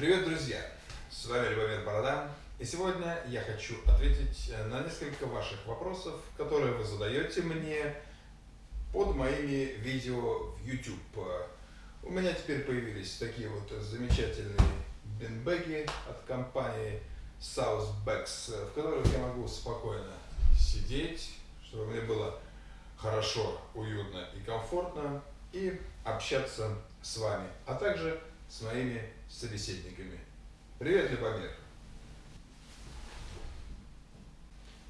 Привет, друзья! С вами Любомир Борода. И сегодня я хочу ответить на несколько ваших вопросов, которые вы задаете мне под моими видео в YouTube. У меня теперь появились такие вот замечательные бинбеги от компании Southbacks, в которых я могу спокойно сидеть, чтобы мне было хорошо, уютно и комфортно, и общаться с вами, а также с моими собеседниками. Привет, Любомир!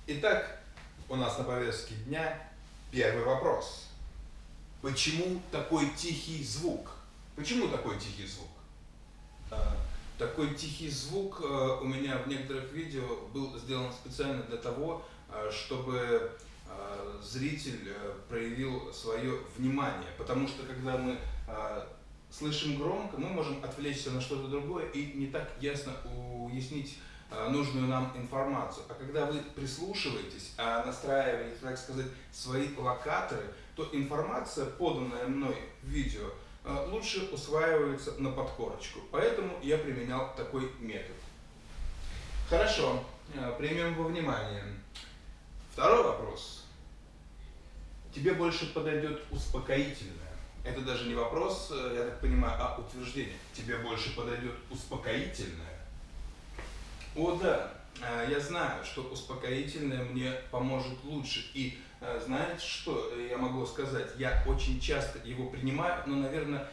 Итак, у нас на повестке дня первый вопрос. Почему такой тихий звук? Почему такой тихий звук? А, такой тихий звук э, у меня в некоторых видео был сделан специально для того, э, чтобы э, зритель проявил свое внимание. Потому что когда мы слышим громко, мы можем отвлечься на что-то другое и не так ясно уяснить а, нужную нам информацию. А когда вы прислушиваетесь, а настраиваете, так сказать, свои локаторы, то информация, поданная мной в видео, а, лучше усваивается на подкорочку. Поэтому я применял такой метод. Хорошо, примем во внимание. Второй вопрос. Тебе больше подойдет успокоительное это даже не вопрос, э, я так понимаю, а утверждение. Тебе больше подойдет успокоительное? О да, э, я знаю, что успокоительное мне поможет лучше. И э, знаете что я могу сказать? Я очень часто его принимаю, но, наверное,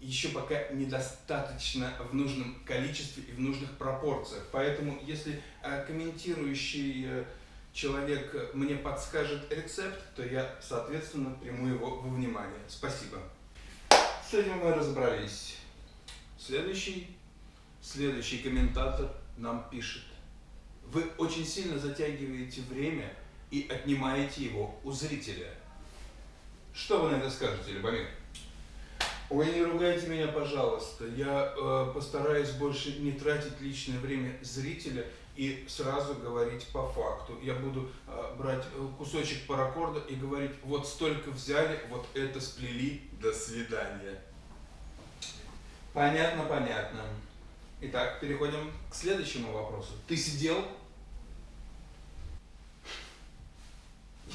еще пока недостаточно в нужном количестве и в нужных пропорциях. Поэтому, если комментирующий человек мне подскажет рецепт, то я, соответственно, приму его во внимание. Спасибо. С этим мы разобрались. Следующий, следующий комментатор нам пишет. Вы очень сильно затягиваете время и отнимаете его у зрителя. Что вы на это скажете, Любомир? Ой, не ругайте меня, пожалуйста. Я э, постараюсь больше не тратить личное время зрителя и сразу говорить по факту. Я буду э, брать э, кусочек паракорда и говорить, вот столько взяли, вот это сплели, до свидания. Понятно, понятно. Итак, переходим к следующему вопросу. Ты сидел?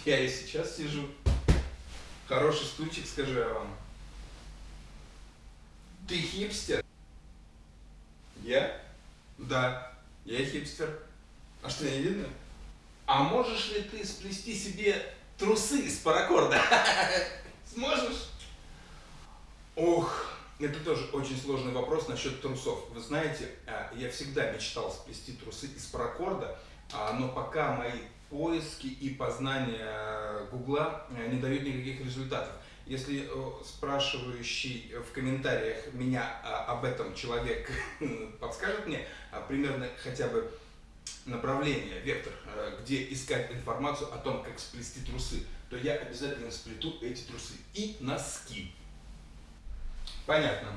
Я и сейчас сижу. Хороший стульчик, скажу я вам. Ты хипстер? Я? Да, я хипстер. А что, не видно? А можешь ли ты сплести себе трусы из паракорда? Сможешь? Ох, это тоже очень сложный вопрос насчет трусов. Вы знаете, а, я всегда мечтал сплести трусы из паракорда, а, но пока мои поиски и познания Гугла э, не дают никаких результатов. Если э, спрашивающий в комментариях меня а, об этом человек подскажет мне а, примерно хотя бы направление, вектор, э, где искать информацию о том, как сплести трусы, то я обязательно сплету эти трусы и носки. Понятно.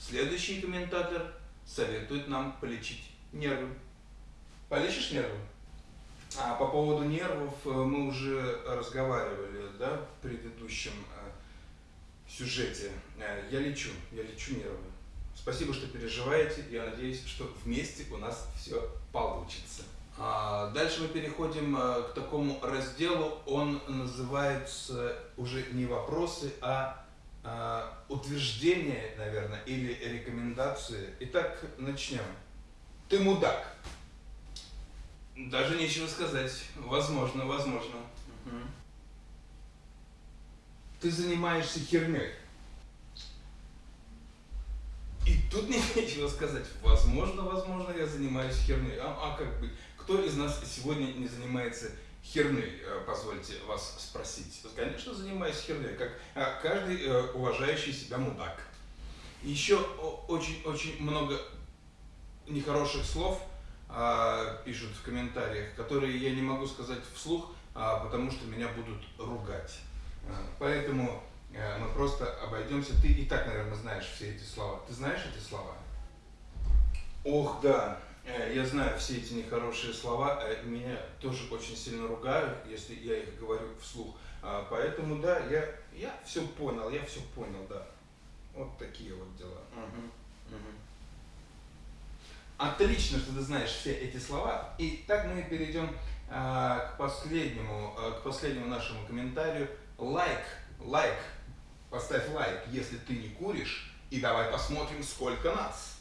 Следующий комментатор советует нам полечить нервы. Полечишь нервы? А по поводу нервов э, мы уже разговаривали да, в предыдущем э, сюжете. Э, я лечу, я лечу нервы. Спасибо, что переживаете. Я надеюсь, что вместе у нас все получится. А дальше мы переходим к такому разделу. Он называется уже не вопросы, а утверждения, наверное, или рекомендации. Итак, начнем. Ты мудак. Даже нечего сказать. Возможно, возможно. Угу. Ты занимаешься херней. И тут нечего сказать. Возможно, возможно, я занимаюсь херней. А, а как бы, кто из нас сегодня не занимается херней, э, позвольте вас спросить? Конечно, занимаюсь херней, как а, каждый э, уважающий себя мудак. Еще очень-очень много нехороших слов – а, пишут в комментариях, которые я не могу сказать вслух, а, потому что меня будут ругать. А, поэтому мы просто обойдемся. Ты и так, наверное, знаешь все эти слова. Ты знаешь эти слова? Ох, да. Э, я знаю все эти нехорошие слова, э, меня тоже очень сильно ругают, если я их говорю вслух. Поэтому, да, я, я все понял, я все понял, да. Вот такие вот дела. Угу, угу. Отлично, что ты знаешь все эти слова. И так мы перейдем а, к последнему, а, к последнему нашему комментарию. Лайк, лайк, поставь лайк, если ты не куришь, и давай посмотрим, сколько нас.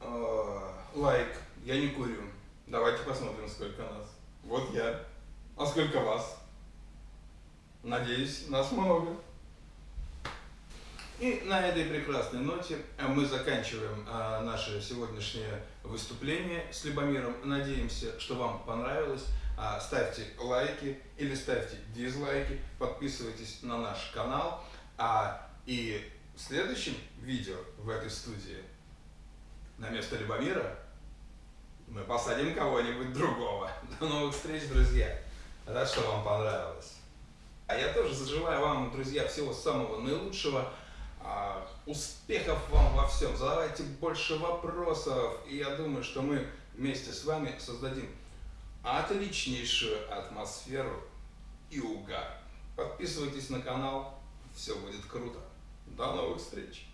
А, лайк, я не курю. Давайте посмотрим, сколько нас. Вот я. А сколько вас? Надеюсь, нас много. И на этой прекрасной ноте э, мы заканчиваем а, наше сегодняшнее выступление с Любомиром. Надеемся, что вам понравилось. А, ставьте лайки или ставьте дизлайки, подписывайтесь на наш канал. А, и в следующем видео в этой студии на место Любомира мы посадим кого-нибудь другого. До новых встреч, друзья! Рад, что вам понравилось. А я тоже желаю вам, друзья, всего самого наилучшего. А, успехов вам во всем, задавайте больше вопросов, и я думаю, что мы вместе с вами создадим отличнейшую атмосферу и угар. Подписывайтесь на канал, все будет круто. До новых встреч!